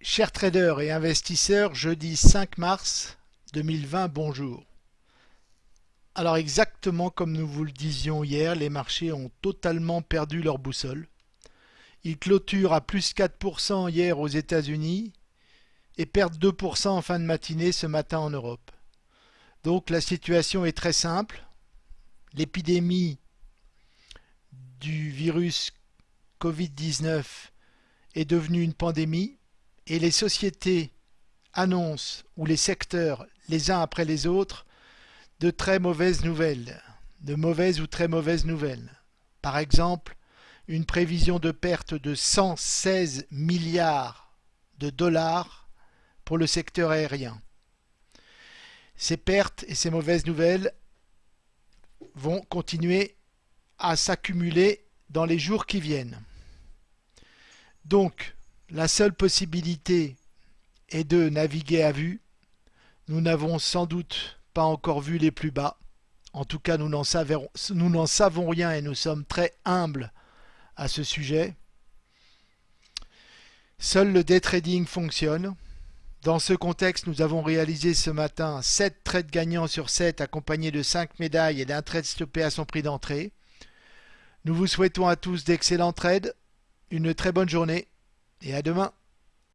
Chers traders et investisseurs, jeudi 5 mars 2020, bonjour. Alors exactement comme nous vous le disions hier, les marchés ont totalement perdu leur boussole. Ils clôturent à plus 4% hier aux États-Unis et perdent 2% en fin de matinée ce matin en Europe. Donc la situation est très simple. L'épidémie du virus Covid-19 est devenue une pandémie et les sociétés annoncent, ou les secteurs, les uns après les autres, de très mauvaises nouvelles, de mauvaises ou très mauvaises nouvelles. Par exemple, une prévision de perte de 116 milliards de dollars pour le secteur aérien. Ces pertes et ces mauvaises nouvelles vont continuer à s'accumuler dans les jours qui viennent. Donc, la seule possibilité est de naviguer à vue. Nous n'avons sans doute pas encore vu les plus bas. En tout cas, nous n'en savons, rien et nous sommes très humbles à ce sujet. Seul le day trading fonctionne. Dans ce contexte, nous avons réalisé ce matin 7 trades gagnants sur 7 accompagnés de 5 médailles et d'un trade stoppé à son prix d'entrée. Nous vous souhaitons à tous d'excellents trades, une très bonne journée et à demain